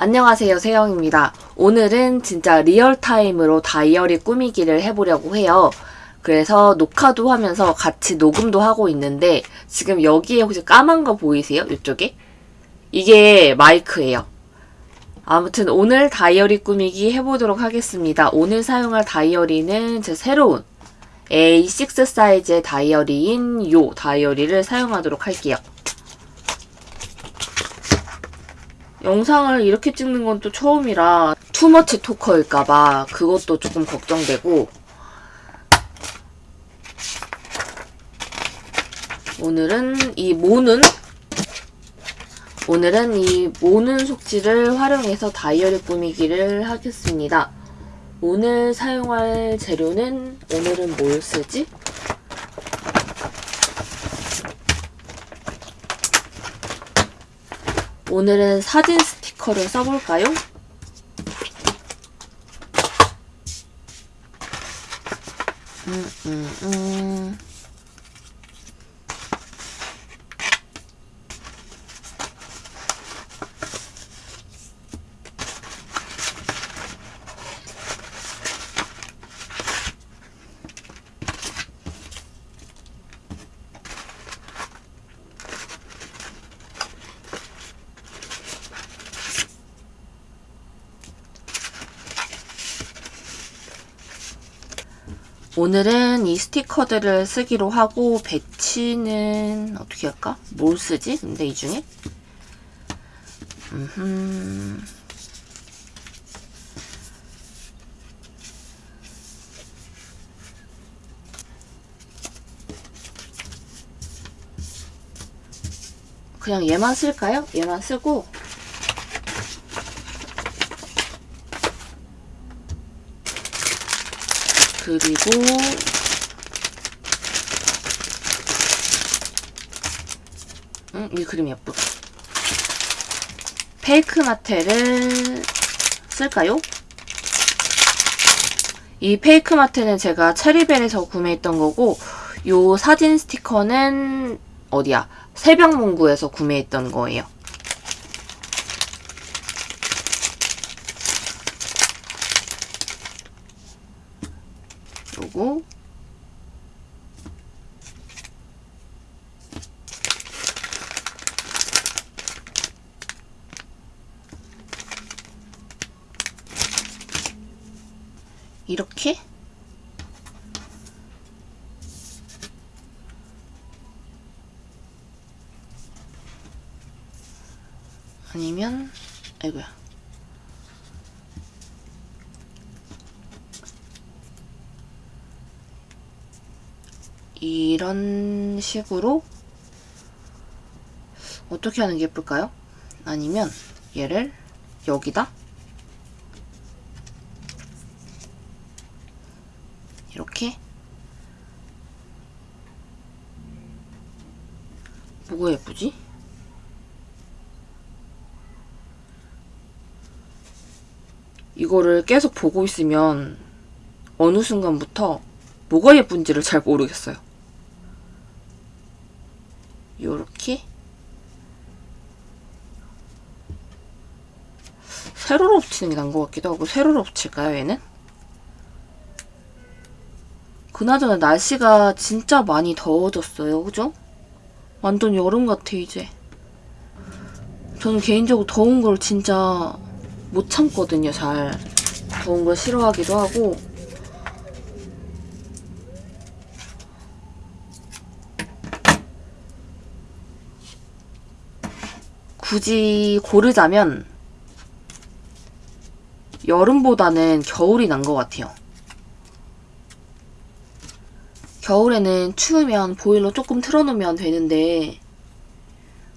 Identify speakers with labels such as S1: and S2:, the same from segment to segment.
S1: 안녕하세요 세영입니다. 오늘은 진짜 real time으로 다이어리 꾸미기를 해보려고 해요. 그래서 녹화도 하면서 같이 녹음도 하고 있는데 지금 여기에 혹시 까만 거 보이세요? 이쪽에? 이게 마이크예요. 아무튼 오늘 다이어리 꾸미기 해보도록 하겠습니다. 오늘 사용할 다이어리는 제 새로운 A6 사이즈의 다이어리인 요 다이어리를 사용하도록 할게요. 영상을 이렇게 찍는 건 또 처음이라 투머치 토커일까봐 그것도 조금 걱정되고 오늘은 이 모는 오늘은 이 모는 속지를 활용해서 다이어리 꾸미기를 하겠습니다. 오늘 사용할 재료는 오늘은 뭘 쓰지? 오늘은 사진 스티커를 써볼까요? 음, 음, 음. 오늘은 이 스티커들을 쓰기로 하고 배치는 어떻게 할까? 뭘 쓰지? 근데 이 중에? 음흠. 그냥 얘만 쓸까요? 얘만 쓰고 그리고 음, 이 그림 예쁘다. 페이크 마테를 쓸까요? 이 페이크 마테는 제가 체리벨에서 구매했던 거고 요 사진 스티커는 어디야? 새벽문구에서 구매했던 거예요. 요거 이렇게 아니면 아이고야 이런 식으로 어떻게 하는 게 예쁠까요? 아니면 얘를 여기다 이렇게 뭐가 예쁘지? 이거를 계속 보고 있으면 어느 순간부터 뭐가 예쁜지를 잘 모르겠어요. 요렇게 세로로 붙이는 게 나은 것 같기도 하고 세로로 붙일까요 얘는? 그나저나 날씨가 진짜 많이 더워졌어요 그죠? 완전 여름 같아 이제 저는 개인적으로 더운 걸 진짜 못 참거든요 잘 더운 걸 싫어하기도 하고 굳이 고르자면 여름보다는 겨울이 난 것 같아요. 겨울에는 추우면 보일러 조금 틀어놓으면 되는데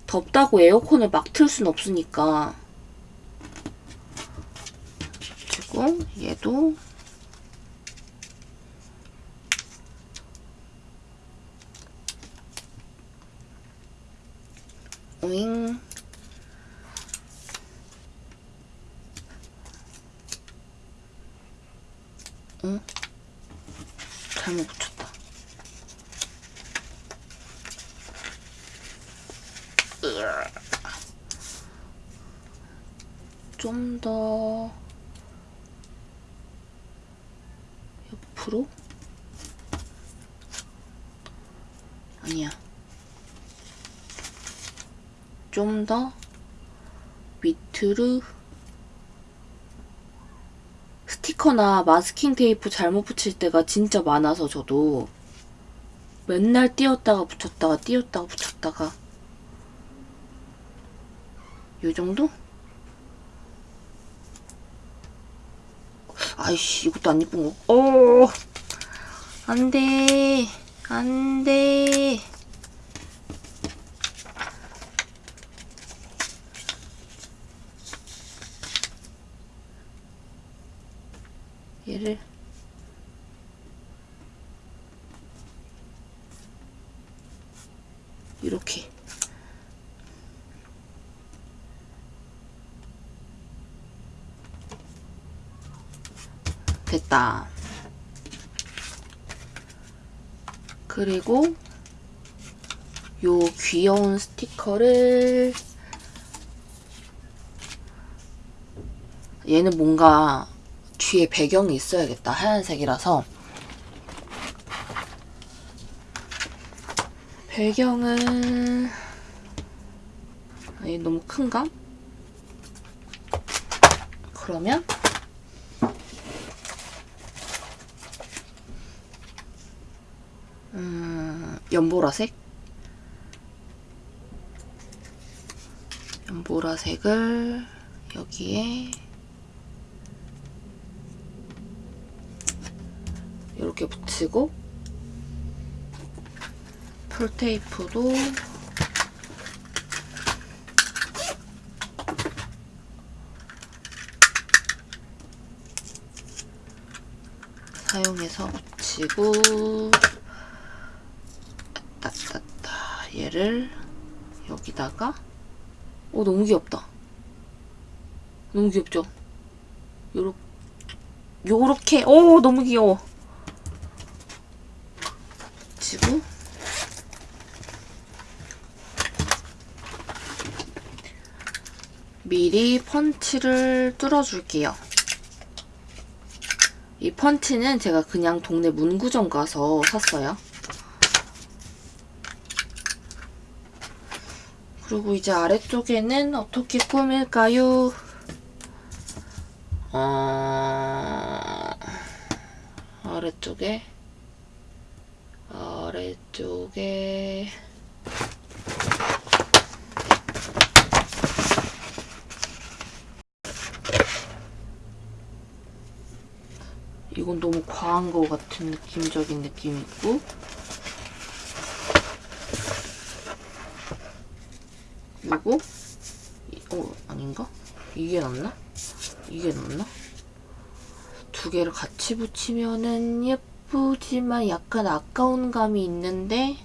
S1: 덥다고 에어컨을 막 틀 순 없으니까 그리고 얘도 오잉 잘못 붙였다. 좀 더 옆으로? 아니야. 좀 더 밑으로 스티커나 마스킹 테이프 잘못 붙일 때가 진짜 많아서 저도 맨날 띄었다가 붙였다가 띄었다가 붙였다가 요 정도? 아이씨 이것도 안 예쁜 거. 어, 안돼, 안돼. 얘를 이렇게 됐다. 그리고 요 귀여운 스티커를 얘는 뭔가 뒤에 배경이 있어야겠다. 하얀색이라서 배경은 얘 너무 큰가? 그러면 음, 연보라색? 연보라색을 여기에 이렇게 붙이고 풀테이프도 사용해서 붙이고 따따따 얘를 여기다가. 오 너무 귀엽다. 너무 귀엽죠? 요렇게 요렇게. 오 너무 귀여워 붙이고 미리 펀치를 뚫어줄게요. 이 펀치는 제가 그냥 동네 문구점 가서 샀어요. 그리고 이제 아래쪽에는 어떻게 꾸밀까요? 어... 아래쪽에 아래쪽에 이건 너무 과한 것 같은 느낌적인 느낌이 있고 요거 이- 어 아닌가? 이게 낫나? 이게 낫나? 두 개를 같이 붙이면은 예쁘지만 약간 아까운 감이 있는데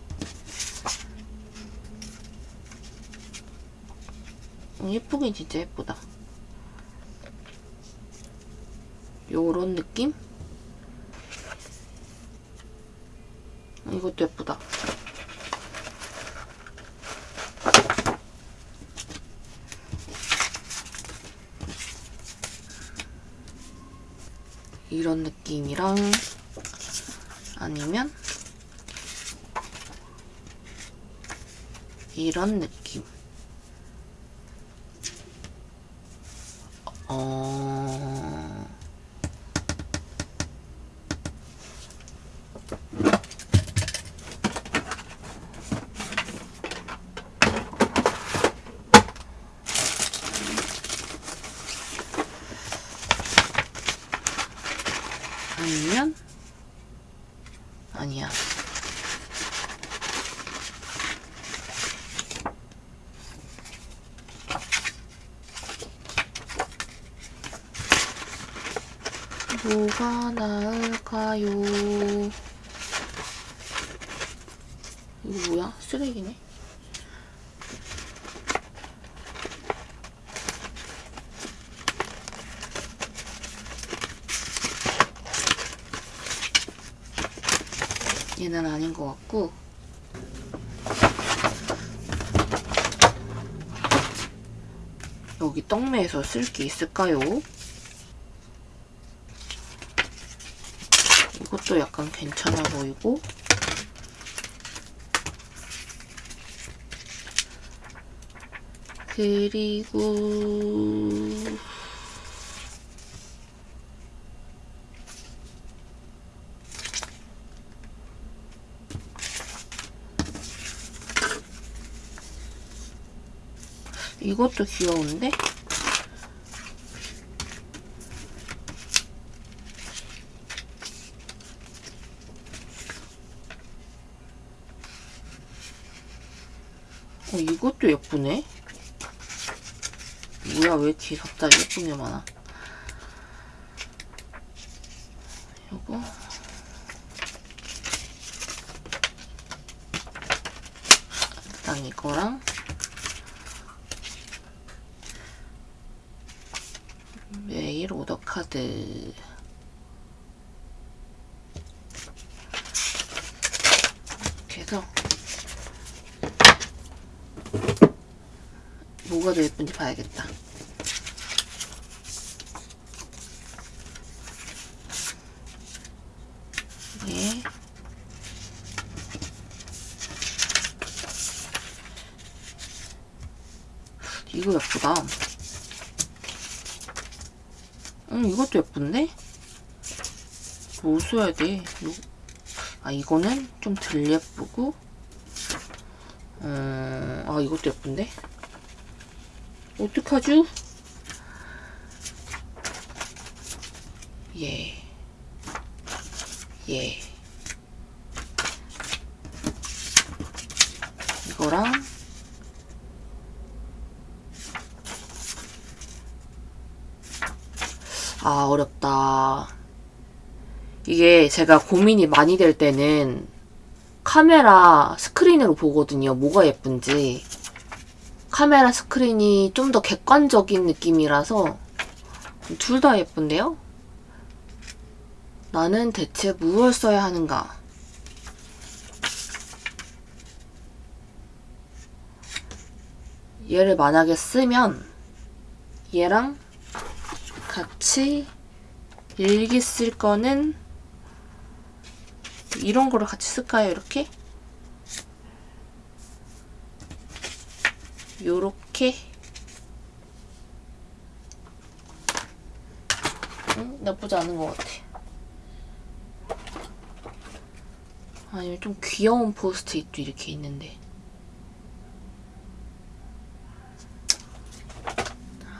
S1: 음, 예쁘긴 진짜 예쁘다 요런 느낌? 이것도 예쁘다. 이런 느낌이랑 아니면 이런 느낌. 어... 아니면 아니야. 뭐가 나을까요? 이거 뭐야? 쓰레기네? 얘는 아닌 것 같고 여기 떡매에서 쓸 게 있을까요? 이것도 약간 괜찮아 보이고 그리고 이것도 귀여운데? 어, 이것도 예쁘네? 뭐야, 왜 이렇게 갑자기 예쁜 게 많아? 요거. 일단 이거랑 메일 오더 카드 이렇게 해서 뭐가 더 예쁜지 봐야겠다 예. 이거 예쁘다 응, 이것도 예쁜데? 뭐 써야 돼? 요... 아, 이거는 좀 덜 예쁘고, 어, 아, 이것도 예쁜데? 어떡하죠? 예. 예. 이거랑, 아, 어렵다. 이게 제가 고민이 많이 될 때는 카메라 스크린으로 보거든요. 뭐가 예쁜지. 카메라 스크린이 좀 더 객관적인 느낌이라서 둘 다 예쁜데요? 나는 대체 무엇을 써야 하는가? 얘를 만약에 쓰면 얘랑 같이 일기 쓸 거는 이런 거를 같이 쓸까요? 이렇게? 요렇게. 응? 나쁘지 않은 것 같아. 아니면 좀 귀여운 포스트잇도 이렇게 있는데.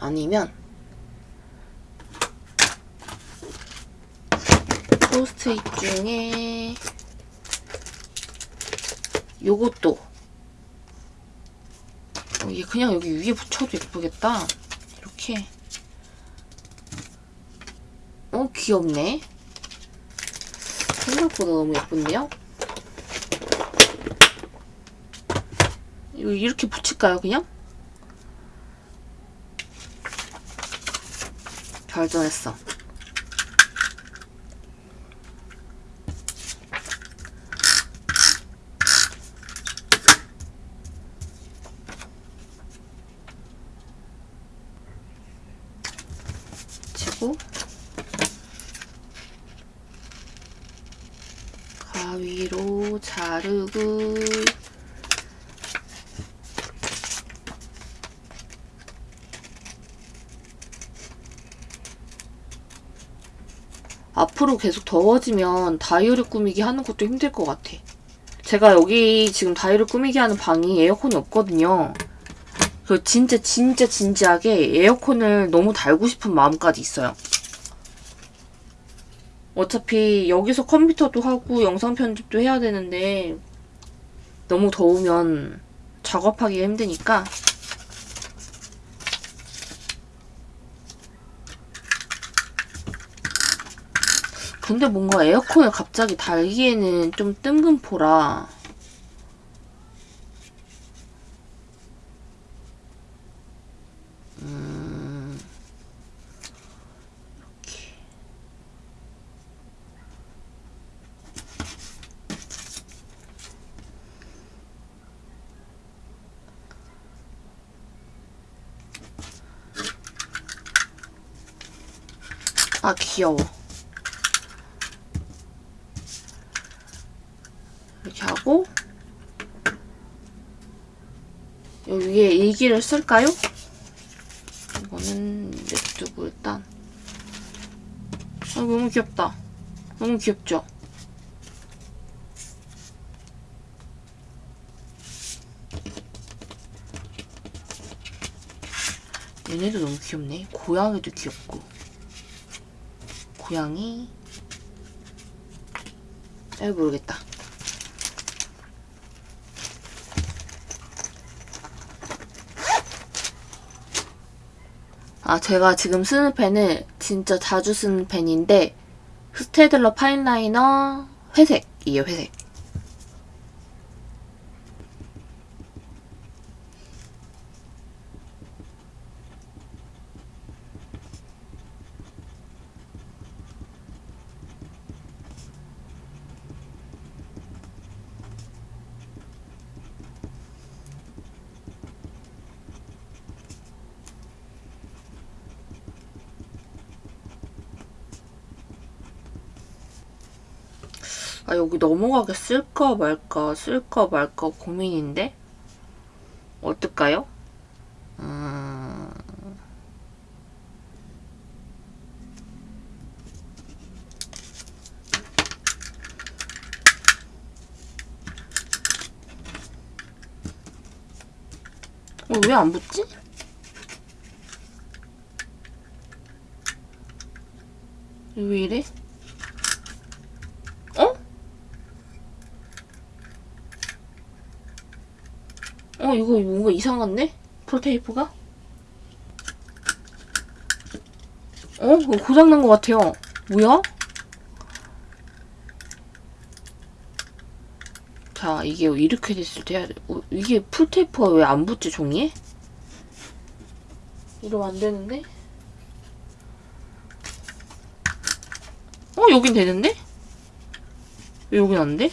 S1: 아니면 포스트잇 중에 요것도 어, 얘 그냥 여기 위에 붙여도 예쁘겠다 이렇게 어 귀엽네 생각보다 너무 예쁜데요? 이거 이렇게 붙일까요 그냥? 결정했어 치고 가위로 자르고 앞으로 계속 더워지면 다이어리 꾸미기 하는 것도 힘들 것 같아. 제가 여기 지금 다이어리 꾸미기 하는 방이 에어컨이 없거든요. 그 진짜 진짜 진지하게 에어컨을 너무 달고 싶은 마음까지 있어요. 어차피 여기서 컴퓨터도 하고 영상 편집도 해야 되는데 너무 더우면 작업하기 힘드니까 근데 뭔가 에어컨을 갑자기 달기에는 좀 뜬금포라. 음, 아 귀여워. 일기를 쓸까요? 이거는 냅두고 일단 아 너무 귀엽다. 너무 귀엽죠? 얘네도 너무 귀엽네. 고양이도 귀엽고. 고양이. 잘 모르겠다. 아, 제가 지금 쓰는 펜은 진짜 자주 쓰는 펜인데, 스테들러 파인라이너 회색이에요, 회색. 아, 넘어가게 쓸까 말까, 쓸까 말까 고민인데? 어떨까요? 음... 어, 왜안 붙지? 왜 이래? 어? 어, 이거 뭔가 이상한데? 프로테이프가? 어? 이거 고장난 것 같아요. 뭐야? 자, 이게 이렇게 됐을 때. 어, 이게 풀테이프가 왜 안 붙지, 종이에? 이러면 안 되는데? 어, 여긴 되는데? 왜 여긴 안 돼?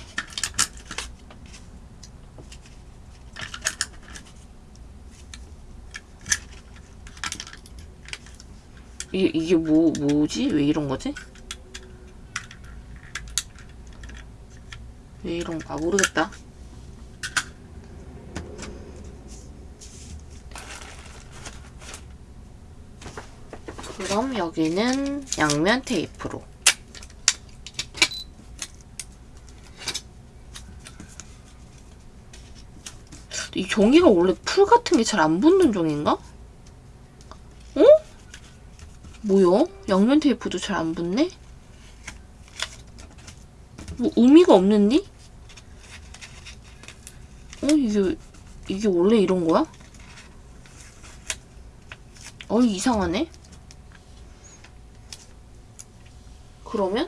S1: 이게, 이게 뭐, 뭐지? 왜 이런 거지? 왜 이런 거, 아, 모르겠다. 그럼 여기는 양면 테이프로. 이 종이가 원래 풀 같은 게 잘 안 붙는 종인가? 어? 뭐야? 양면 테이프도 잘 안 붙네? 뭐 의미가 없는디? 어 이게 이게 원래 이런 거야? 어 이상하네. 그러면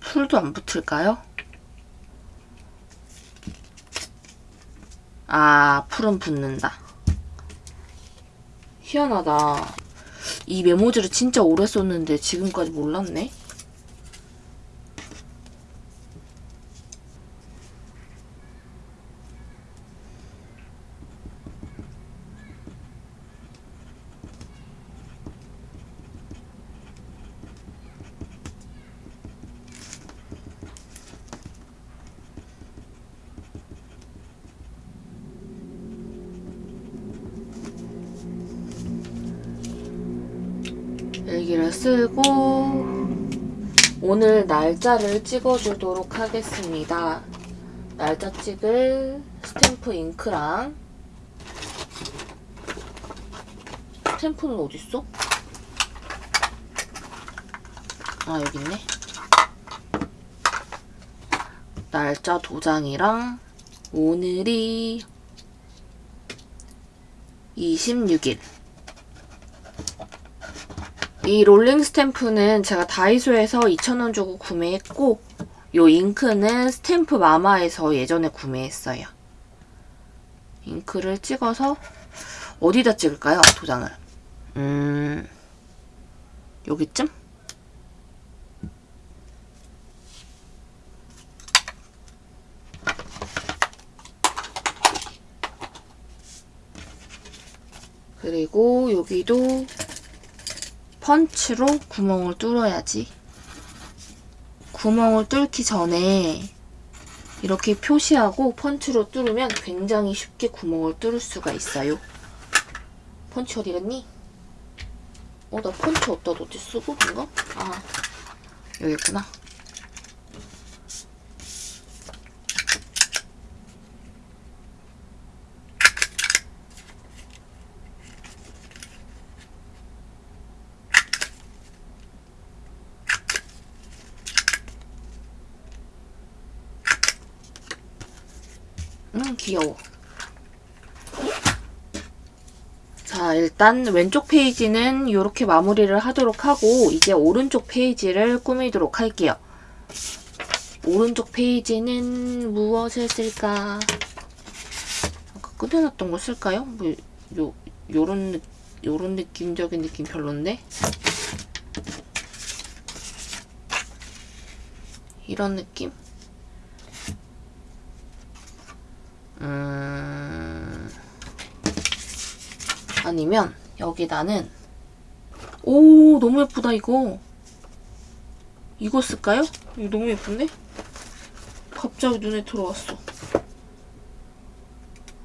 S1: 풀도 안 붙을까요? 아, 풀은 붙는다. 희한하다. 이 메모지를 진짜 오래 썼는데 지금까지 몰랐네. 일기를 쓰고 오늘 날짜를 찍어주도록 하겠습니다. 날짜 찍을 스탬프 잉크랑 스탬프는 어딨어? 아 여기 있네. 날짜 도장이랑 오늘이 26일 이 롤링 스탬프는 제가 다이소에서 2,000원 주고 구매했고 요 잉크는 스탬프 마마에서 예전에 구매했어요. 잉크를 찍어서 어디다 찍을까요? 도장을. 음... 여기쯤? 그리고 여기도 펀치로 구멍을 뚫어야지. 구멍을 뚫기 전에 이렇게 표시하고 펀치로 뚫으면 굉장히 쉽게 구멍을 뚫을 수가 있어요. 펀치 어디 갔니? 어, 나 펀치 어디다 놓지? 쓰고 인가? 아, 여기 있구나. 음, 귀여워. 자, 일단 왼쪽 페이지는 이렇게 마무리를 하도록 하고 이제 오른쪽 페이지를 꾸미도록 할게요. 오른쪽 페이지는 무엇을 쓸까? 아까 꾸며놨던 거 쓸까요? 뭐, 요, 요런, 느- 요런 느낌적인 느낌 별론데? 이런 느낌? 음... 아니면 여기 나는 오 너무 예쁘다 이거. 이거 쓸까요? 이거 너무 예쁜데? 갑자기 눈에 들어왔어.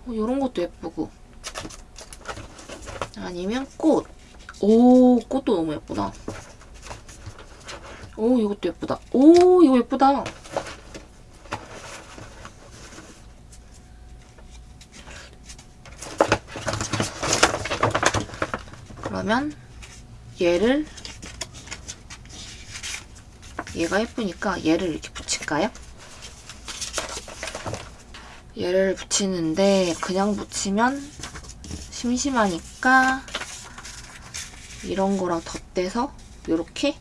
S1: 어, 이런 것도 예쁘고. 아니면 꽃. 오 꽃도 너무 예쁘다. 오 이것도 예쁘다. 오 이거 예쁘다 그러면 얘를 얘가 예쁘니까 얘를 이렇게 붙일까요? 얘를 붙이는데 그냥 붙이면 심심하니까 이런 거랑 덧대서 이렇게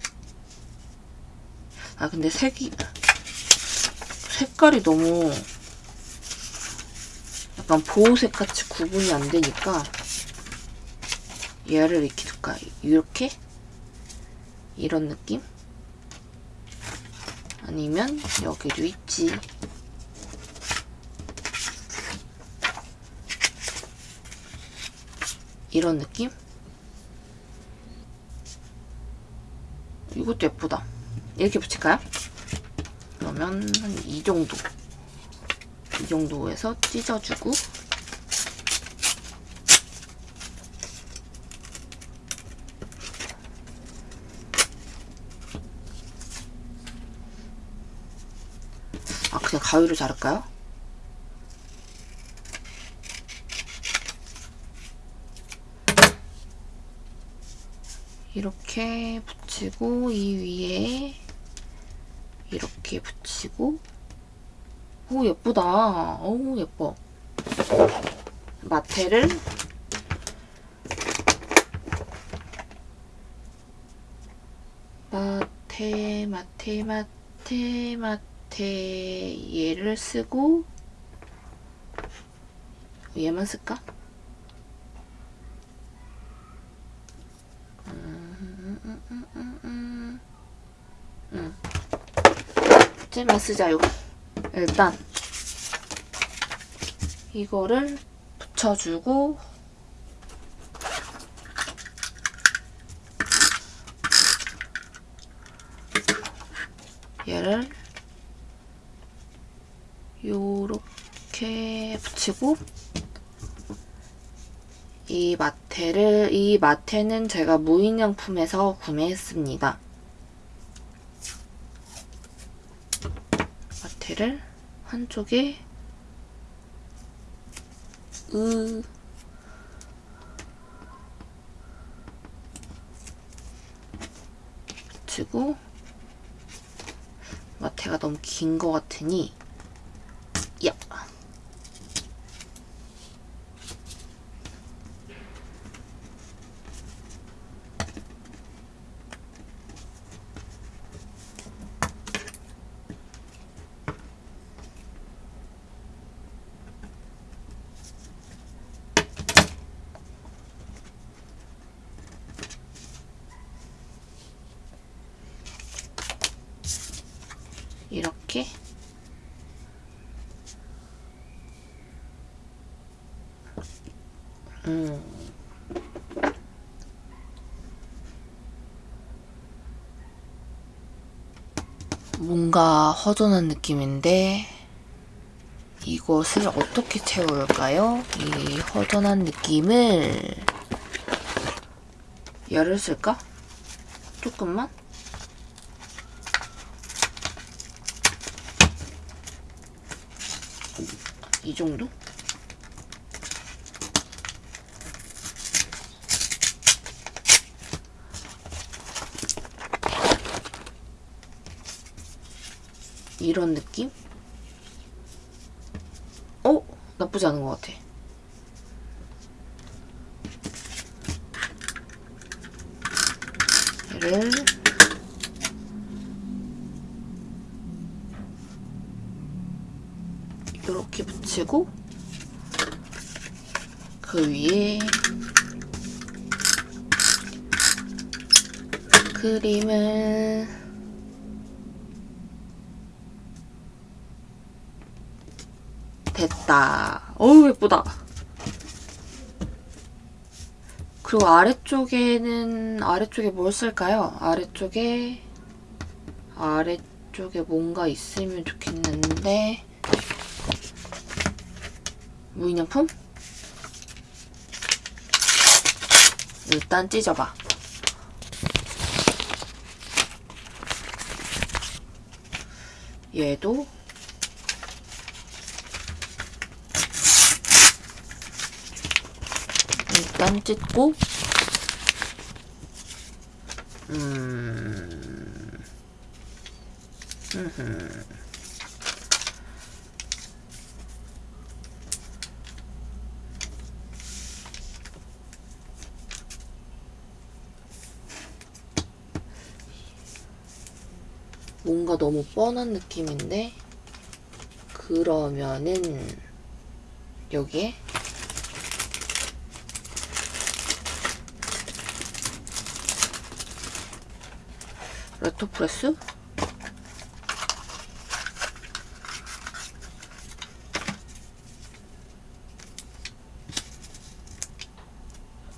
S1: 아 근데 색이 색깔이 너무 약간 보호색 같이 구분이 안 되니까 얘를 이렇게 둘까? 이렇게? 이런 느낌? 아니면 여기도 있지. 이런 느낌? 이것도 예쁘다. 이렇게 붙일까요? 그러면 한 이 정도. 이 정도에서 찢어주고 가위로 자를까요? 이렇게 붙이고 이 위에 이렇게 붙이고. 오 예쁘다. 오 예뻐. 마테를 마테 마테 마테 마테 얘를 쓰고 얘만 쓸까? 음, 음, 음, 음, 음. 음. 쟤만 쓰자요. 일단 이거를 붙여주고 얘를 요렇게 붙이고 이 마테를 이 마테는 제가 무인양품에서 구매했습니다. 마테를 한쪽에 으 붙이고 마테가 너무 긴 것 같으니 야 이렇게 음 뭔가 허전한 느낌인데 이것을 어떻게 채울까요? 이 허전한 느낌을 열을 쓸까? 조금만? 이 정도? 이런 느낌? 어? 나쁘지 않은 것 같아. 얘를 이렇게 붙이고 그 위에 크림을 됐다. 어우 예쁘다. 그리고 아래쪽에는 아래쪽에 뭘 쓸까요? 아래쪽에 아래쪽에 뭔가 있으면 좋겠는데 무인양품? 일단 찢어봐. 얘도 일단 찢고. 음... 뭔가 너무 뻔한 느낌인데? 그러면은 여기에 레토프레스?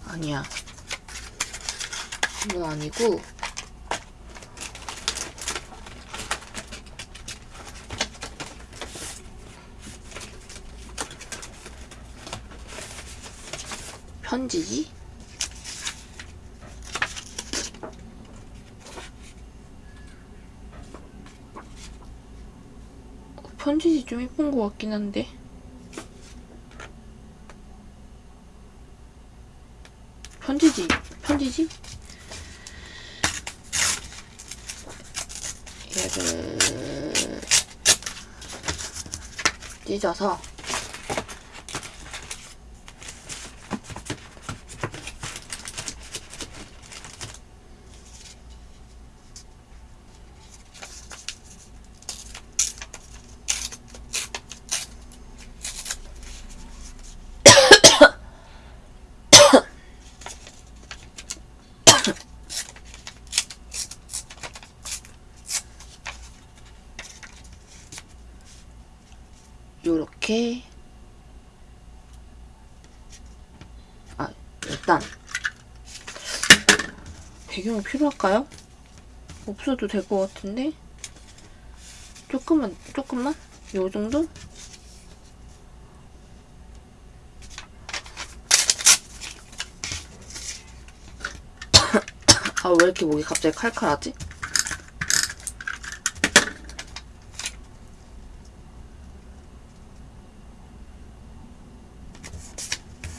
S1: 아니야. 이건 아니고 편지지? 편지지 좀 예쁜 것 같긴 한데. 편지지? 편지지? 얘를 찢어서 요렇게 아 일단 배경이 필요할까요? 없어도 될 것 같은데 조금만 조금만 요 정도? 아 왜 이렇게 목이 갑자기 칼칼하지?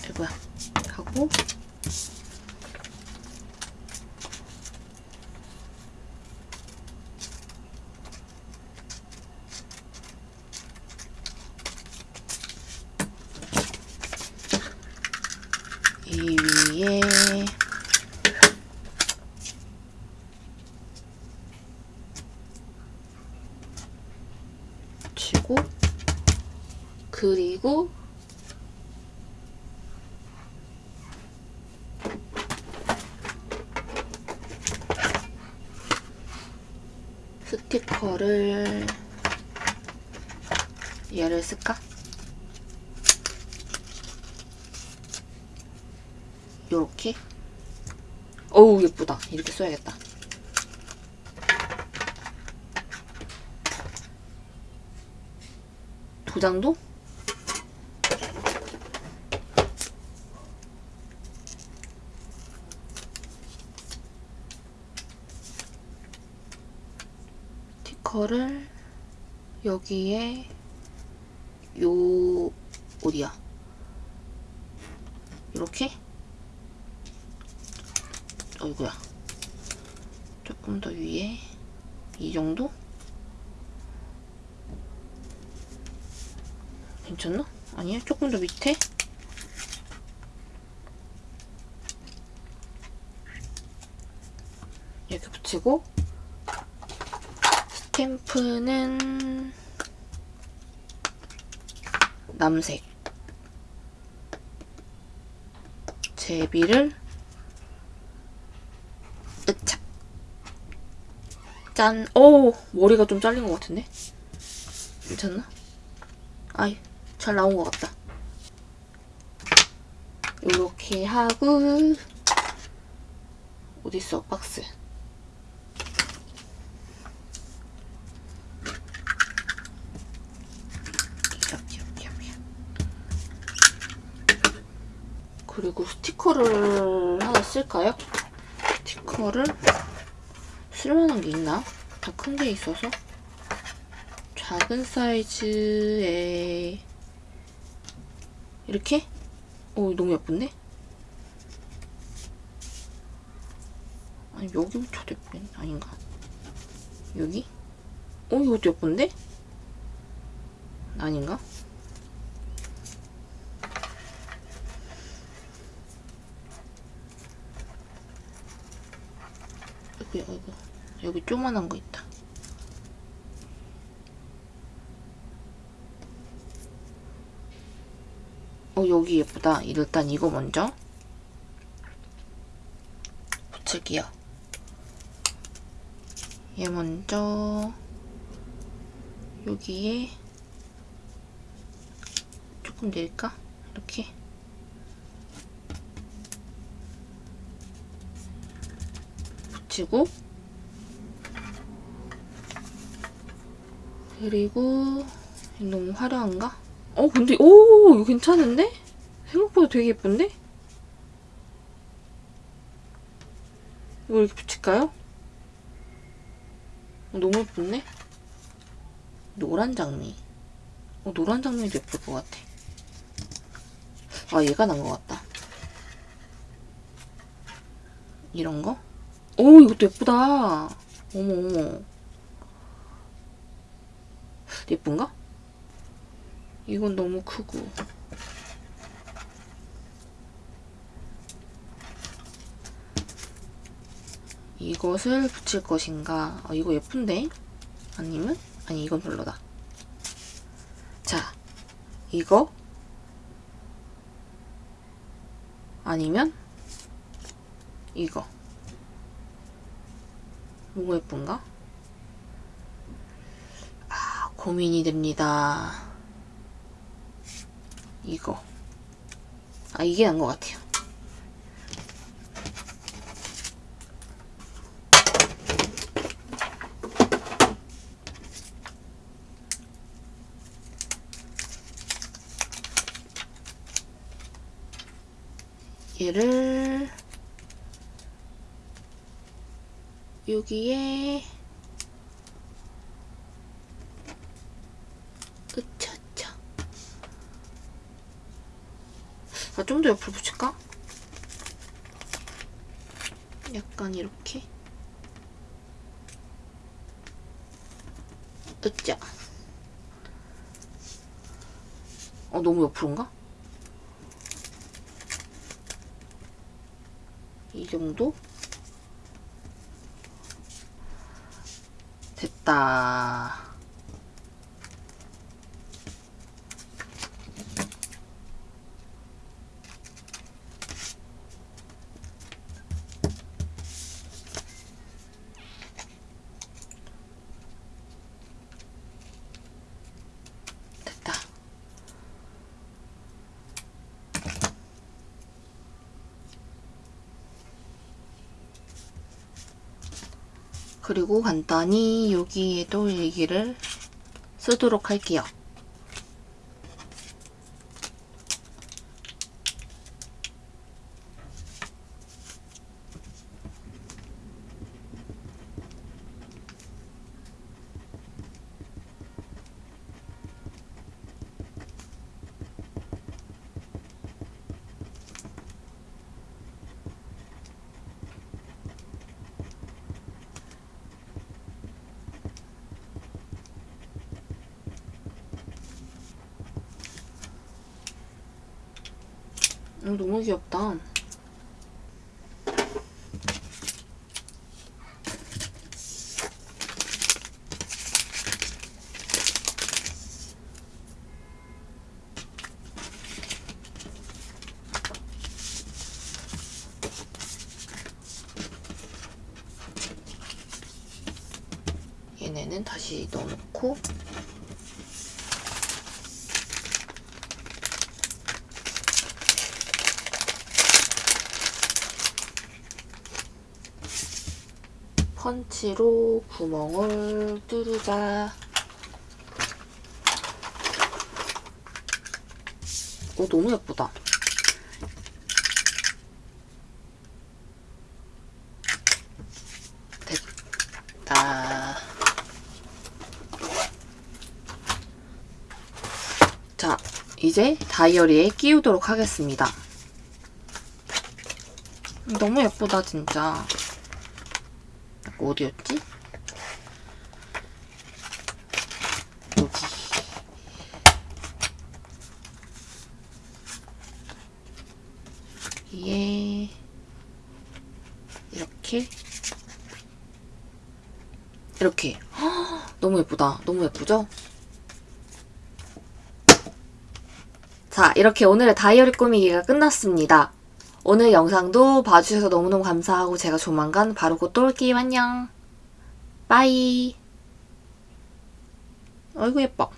S1: 이거야 하고 이 위에 치고 그리고 스티커를 얘를 쓸까? 요렇게. 어우, 예쁘다. 이렇게 써야겠다. 도장도? 스티커를 여기에 요 어디야? 이렇게? 어이구야. 조금 더 위에 이 정도? 괜찮나? 아니야? 조금 더 밑에? 이렇게 붙이고 스탬프는 남색 제비를 으착 짠! 오 머리가 좀 잘린 것 같은데? 괜찮나? 아이 잘 나온 것 같다. 요렇게 하고 어딨어? 박스. 이렇게 이렇게 이렇게 그리고 스티커를 하나 쓸까요? 스티커를 쓸만한 게 있나? 다 큰 게 있어서? 작은 사이즈에 이렇게? 오 너무 예쁜데? 아니 여기 붙여도 예쁜 아닌가? 여기? 어 이것도 예쁜데? 아닌가? 여기 여기 여기 조만한 거 있다. 어 여기 예쁘다. 일단 이거 먼저 붙일게요. 얘 먼저 여기에 조금 내릴까? 이렇게 붙이고 그리고 너무 화려한가? 어 근데 오 이거 괜찮은데? 생각보다 되게 예쁜데? 이거 이렇게 붙일까요? 어, 너무 예쁜데? 노란 장미 어, 노란 장미도 예쁠 것 같아 아 얘가 난 것 같다 이런 거? 오 이것도 예쁘다 어머 어머 예쁜가? 이건 너무 크고. 이것을 붙일 것인가? 아, 이거 예쁜데? 아니면? 아니 이건 별로다. 자 이거? 아니면? 이거. 뭐가 예쁜가? 아 고민이 됩니다 이거. 아 이게 난 것 같아요. 얘를 여기에 으차차 아, 좀 더 옆으로 붙일까? 약간 이렇게 으짜 어 너무 옆으로인가? 이 정도? 됐다. 그리고 간단히 여기에도 일기를 쓰도록 할게요. 너무 귀엽다. 얘네는 다시 넣어놓고 펀치로 구멍을 뚫자. 오, 너무 예쁘다. 됐다. 자, 이제 다이어리에 끼우도록 하겠습니다. 너무 예쁘다, 진짜. 어디였지? 여기. 여기에 이렇게 이렇게 헉, 너무 예쁘다. 너무 예쁘죠? 자, 이렇게 오늘의 다이어리 꾸미기가 끝났습니다. 오늘 영상도 봐주셔서 너무너무 감사하고 제가 조만간 바로 곧 또 올게요. 안녕. 빠이. 아이고 예뻐.